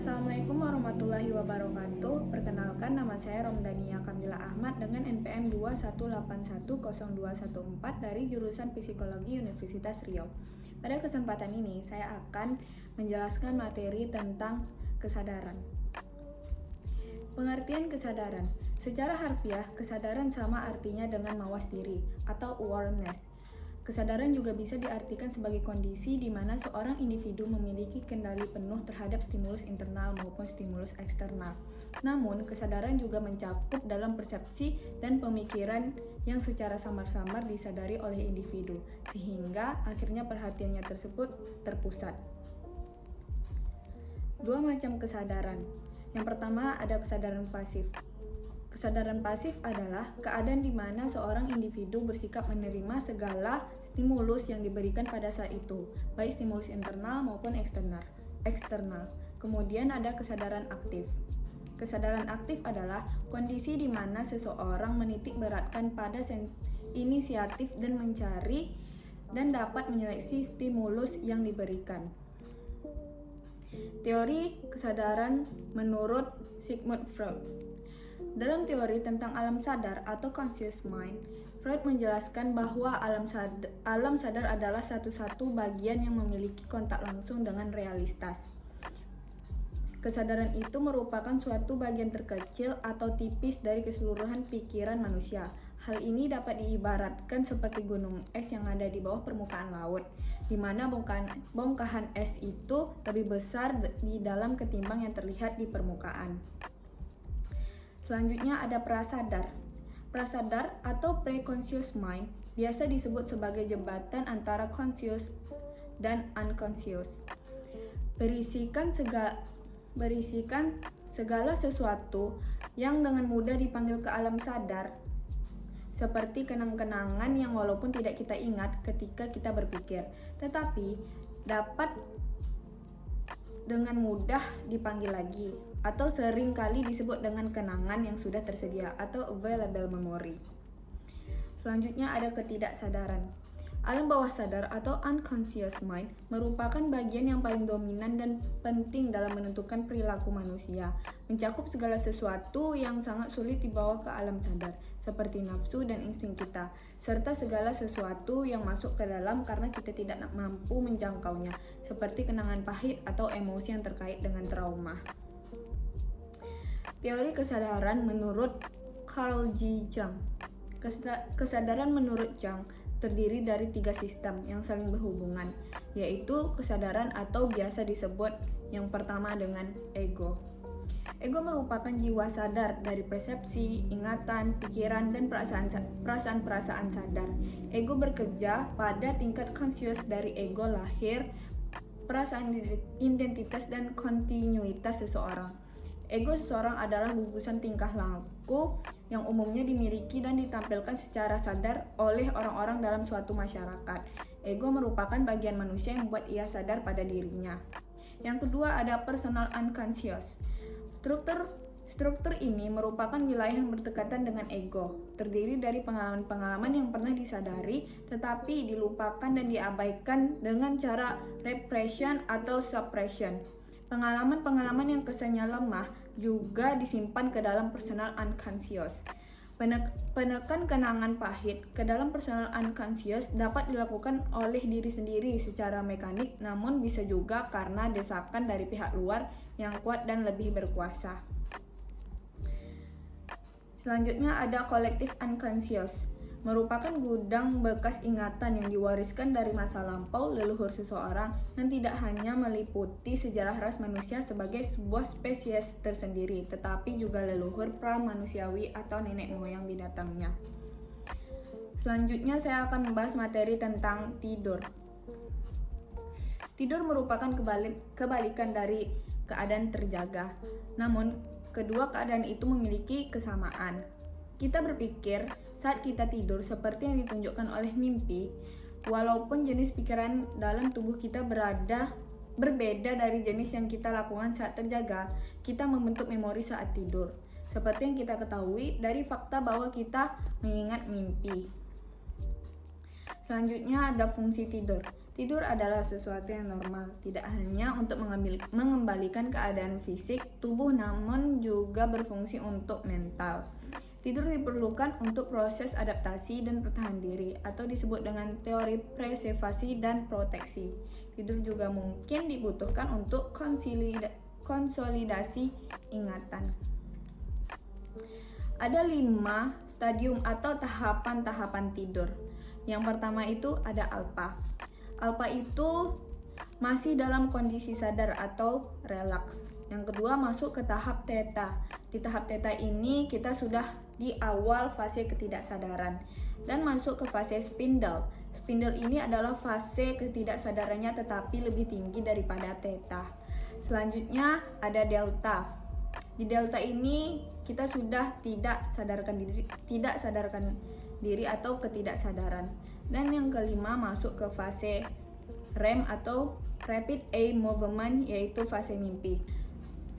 Assalamualaikum warahmatullahi wabarakatuh. Perkenalkan nama saya Romdania Kamila Ahmad dengan NPM 218102114 dari jurusan Psikologi Universitas Riau. Pada kesempatan ini saya akan menjelaskan materi tentang kesadaran. Pengertian kesadaran. Secara harfiah, kesadaran sama artinya dengan mawas diri atau awareness Kesadaran juga bisa diartikan sebagai kondisi di mana seorang individu memiliki kendali penuh terhadap stimulus internal maupun stimulus eksternal. Namun, kesadaran juga mencakup dalam persepsi dan pemikiran yang secara samar-samar disadari oleh individu, sehingga akhirnya perhatiannya tersebut terpusat. Dua macam kesadaran. Yang pertama ada kesadaran pasif. Kesadaran pasif adalah keadaan di mana seorang individu bersikap menerima segala stimulus yang diberikan pada saat itu, baik stimulus internal maupun eksternal. Eksternal. Kemudian ada kesadaran aktif. Kesadaran aktif adalah kondisi di mana seseorang menitik beratkan pada inisiatif dan mencari dan dapat menyeleksi stimulus yang diberikan. Teori kesadaran menurut Sigmund Freud. Dalam teori tentang alam sadar atau conscious mind, Freud menjelaskan bahwa alam sadar, alam sadar adalah satu-satu bagian yang memiliki kontak langsung dengan realitas. Kesadaran itu merupakan suatu bagian terkecil atau tipis dari keseluruhan pikiran manusia. Hal ini dapat diibaratkan seperti gunung es yang ada di bawah permukaan laut, di mana bongkahan, bongkahan es itu lebih besar di dalam ketimbang yang terlihat di permukaan. Selanjutnya ada prasadar. Prasadar atau preconscious mind biasa disebut sebagai jembatan antara conscious dan unconscious. Berisikan segala berisikan segala sesuatu yang dengan mudah dipanggil ke alam sadar seperti kenang-kenangan yang walaupun tidak kita ingat ketika kita berpikir, tetapi dapat dengan mudah dipanggil lagi atau sering kali disebut dengan kenangan yang sudah tersedia atau available memory. Selanjutnya ada ketidaksadaran. Alam bawah sadar atau unconscious mind merupakan bagian yang paling dominan dan penting dalam menentukan perilaku manusia, mencakup segala sesuatu yang sangat sulit dibawa ke alam sadar, seperti nafsu dan insting kita, serta segala sesuatu yang masuk ke dalam karena kita tidak mampu menjangkaunya, seperti kenangan pahit atau emosi yang terkait dengan trauma. Teori kesadaran menurut Carl G. Jung. Kesadaran menurut Jung terdiri dari tiga sistem yang saling berhubungan, yaitu kesadaran atau biasa disebut yang pertama dengan ego. Ego merupakan jiwa sadar dari persepsi, ingatan, pikiran, dan perasaan-perasaan sadar. Ego bekerja pada tingkat conscious dari ego lahir, perasaan identitas, dan kontinuitas seseorang. Ego seseorang adalah gugusan tingkah laku yang umumnya dimiliki dan ditampilkan secara sadar oleh orang-orang dalam suatu masyarakat. Ego merupakan bagian manusia yang membuat ia sadar pada dirinya. Yang kedua ada personal unconscious. Struktur Struktur ini merupakan wilayah yang berdekatan dengan ego, terdiri dari pengalaman-pengalaman yang pernah disadari tetapi dilupakan dan diabaikan dengan cara repression atau suppression. Pengalaman-pengalaman yang kesannya lemah juga disimpan ke dalam personal unconscious. Penekan kenangan pahit ke dalam personal unconscious dapat dilakukan oleh diri sendiri secara mekanik, namun bisa juga karena desakan dari pihak luar yang kuat dan lebih berkuasa. Selanjutnya ada collective unconscious merupakan gudang bekas ingatan yang diwariskan dari masa lampau leluhur seseorang yang tidak hanya meliputi sejarah ras manusia sebagai sebuah spesies tersendiri, tetapi juga leluhur pra-manusiawi atau nenek moyang binatangnya. Selanjutnya saya akan membahas materi tentang tidur. Tidur merupakan kebalik, kebalikan dari keadaan terjaga. Namun, kedua keadaan itu memiliki kesamaan. Kita berpikir saat kita tidur seperti yang ditunjukkan oleh mimpi, walaupun jenis pikiran dalam tubuh kita berada berbeda dari jenis yang kita lakukan saat terjaga, kita membentuk memori saat tidur. Seperti yang kita ketahui dari fakta bahwa kita mengingat mimpi. Selanjutnya ada fungsi tidur. Tidur adalah sesuatu yang normal, tidak hanya untuk mengambil, mengembalikan keadaan fisik tubuh, namun juga berfungsi untuk mental. Tidur diperlukan untuk proses adaptasi dan pertahanan diri, atau disebut dengan teori preservasi dan proteksi. Tidur juga mungkin dibutuhkan untuk konsolidasi ingatan. Ada lima stadium atau tahapan-tahapan tidur. Yang pertama itu ada alpha. Alpha itu masih dalam kondisi sadar atau relaks. Yang kedua masuk ke tahap theta. Di tahap theta ini kita sudah di awal fase ketidaksadaran dan masuk ke fase spindle. Spindle ini adalah fase ketidaksadarannya tetapi lebih tinggi daripada theta. Selanjutnya ada delta. Di delta ini kita sudah tidak sadarkan diri, tidak sadarkan diri atau ketidaksadaran. Dan yang kelima masuk ke fase REM atau Rapid Eye Movement yaitu fase mimpi.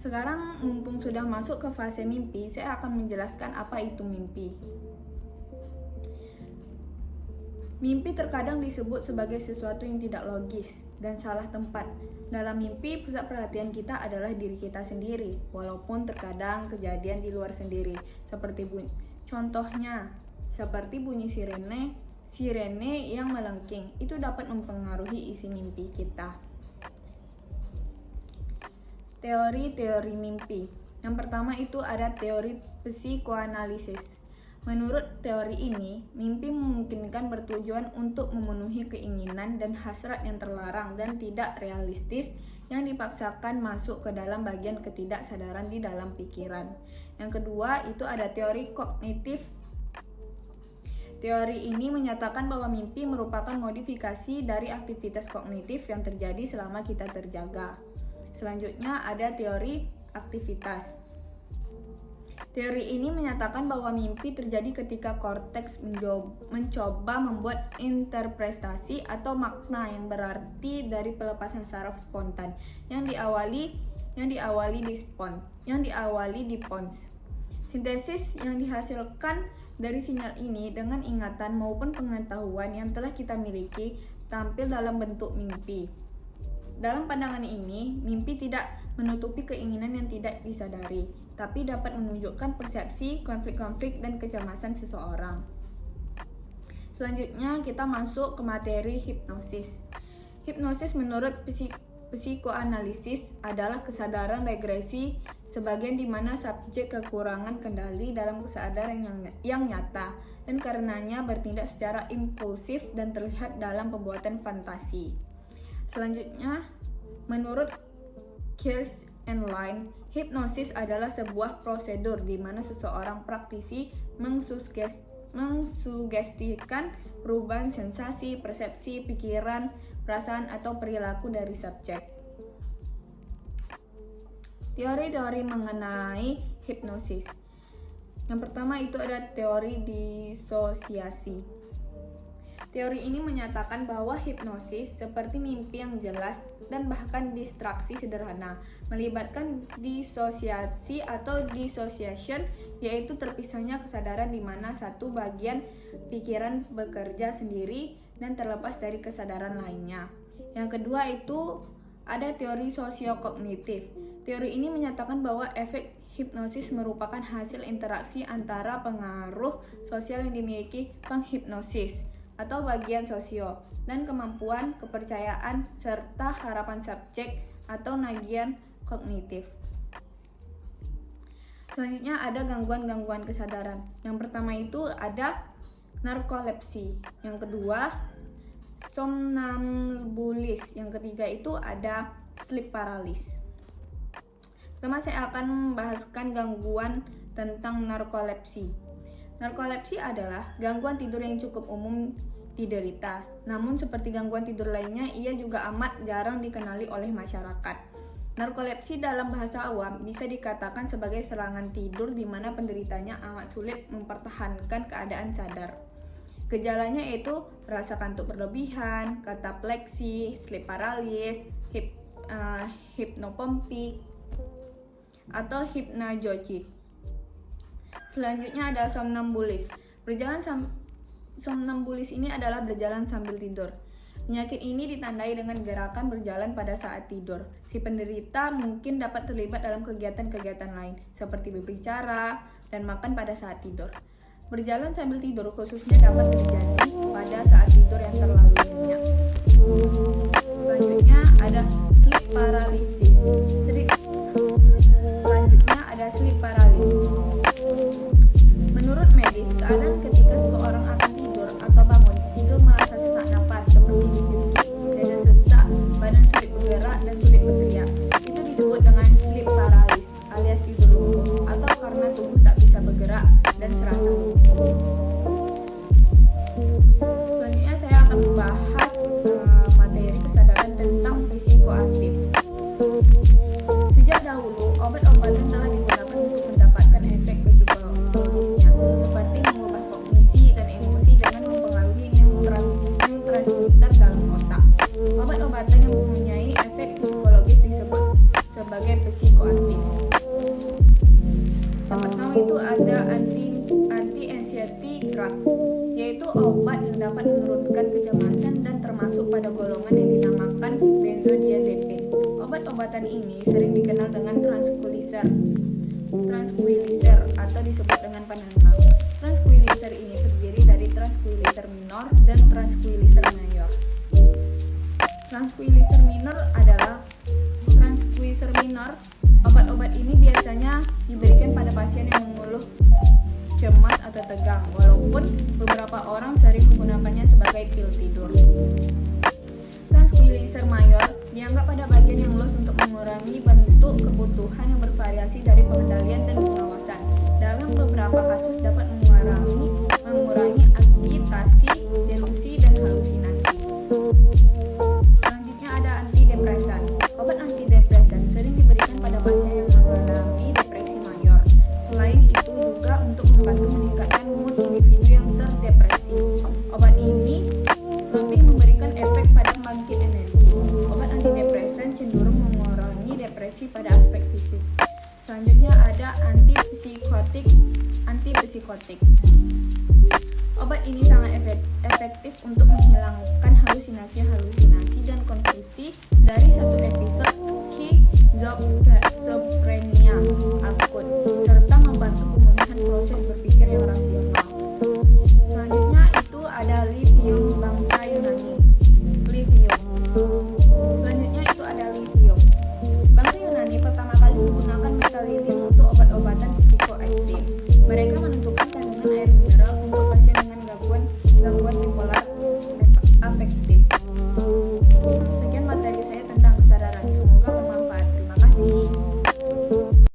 Sekarang mumpung sudah masuk ke fase mimpi, saya akan menjelaskan apa itu mimpi. Mimpi terkadang disebut sebagai sesuatu yang tidak logis dan salah tempat. Dalam mimpi, pusat perhatian kita adalah diri kita sendiri, walaupun terkadang kejadian di luar sendiri, seperti bunyi. Contohnya, seperti bunyi sirene, sirene yang melengking, itu dapat mempengaruhi isi mimpi kita. Teori-teori mimpi. Yang pertama itu ada teori psikoanalisis. Menurut teori ini, mimpi memungkinkan bertujuan untuk memenuhi keinginan dan hasrat yang terlarang dan tidak realistis yang dipaksakan masuk ke dalam bagian ketidaksadaran di dalam pikiran. Yang kedua, itu ada teori kognitif. Teori ini menyatakan bahwa mimpi merupakan modifikasi dari aktivitas kognitif yang terjadi selama kita terjaga. Selanjutnya ada teori aktivitas. Teori ini menyatakan bahwa mimpi terjadi ketika korteks mencoba membuat interpretasi atau makna yang berarti dari pelepasan saraf spontan yang diawali yang diawali di spon, yang diawali di pons. Sintesis yang dihasilkan dari sinyal ini dengan ingatan maupun pengetahuan yang telah kita miliki tampil dalam bentuk mimpi. Dalam pandangan ini, mimpi tidak menutupi keinginan yang tidak disadari, tapi dapat menunjukkan persepsi, konflik-konflik, dan kecemasan seseorang. Selanjutnya, kita masuk ke materi hipnosis. Hipnosis menurut psik psikoanalisis adalah kesadaran regresi sebagian di mana subjek kekurangan kendali dalam kesadaran yang, yang nyata dan karenanya bertindak secara impulsif dan terlihat dalam pembuatan fantasi. Selanjutnya, menurut Kears and Line, hipnosis adalah sebuah prosedur di mana seseorang praktisi mengsugestikan perubahan sensasi, persepsi, pikiran, perasaan, atau perilaku dari subjek. Teori-teori mengenai hipnosis. Yang pertama itu ada teori disosiasi. Teori ini menyatakan bahwa hipnosis seperti mimpi yang jelas dan bahkan distraksi sederhana melibatkan disosiasi atau dissociation yaitu terpisahnya kesadaran di mana satu bagian pikiran bekerja sendiri dan terlepas dari kesadaran lainnya. Yang kedua itu ada teori sosiokognitif. Teori ini menyatakan bahwa efek hipnosis merupakan hasil interaksi antara pengaruh sosial yang dimiliki penghipnosis atau bagian sosio, dan kemampuan, kepercayaan, serta harapan subjek atau nagian kognitif. Selanjutnya ada gangguan-gangguan kesadaran. Yang pertama itu ada narkolepsi. Yang kedua, somnambulis. Yang ketiga itu ada sleep paralysis. Pertama saya akan membahaskan gangguan tentang narkolepsi. Narkolepsi adalah gangguan tidur yang cukup umum diderita. Namun seperti gangguan tidur lainnya, ia juga amat jarang dikenali oleh masyarakat. Narkolepsi dalam bahasa awam bisa dikatakan sebagai serangan tidur di mana penderitanya amat sulit mempertahankan keadaan sadar. Gejalanya yaitu rasa kantuk berlebihan, katapleksi, sleep paralysis, hip, uh, hipnopompik, atau hipnagogic. Selanjutnya ada somnambulis. Berjalan Somnambulis ini adalah berjalan sambil tidur. Penyakit ini ditandai dengan gerakan berjalan pada saat tidur. Si penderita mungkin dapat terlibat dalam kegiatan-kegiatan lain, seperti berbicara dan makan pada saat tidur. Berjalan sambil tidur khususnya dapat terjadi pada saat tidur yang terlalu nyenyak. Sebagai psikoaktif. Yang pertama itu ada anti anti anxiety drugs, yaitu obat yang dapat menurunkan kecemasan dan termasuk pada golongan yang dinamakan benzodiazepin. Obat-obatan ini sering dikenal dengan tranquilizer, tranquilizer atau disebut dengan penenang. Tranquilizer ini terdiri dari tranquilizer minor dan tranquilizer mayor. Tranquilizer minor adalah tranquilizer minor. Obat-obat ini biasanya diberikan pada pasien yang mengeluh cemas atau tegang, walaupun beberapa orang sering menggunakannya sebagai pil tidur. Tranquilizer mayor dianggap pada bagian yang luas untuk mengurangi bentuk kebutuhan yang bervariasi dari pengendalian dan pengawasan. Dalam beberapa kasus Antipsikotik. Obat ini sangat efek- efektif untuk menghilangkan halusinasi-halusinasi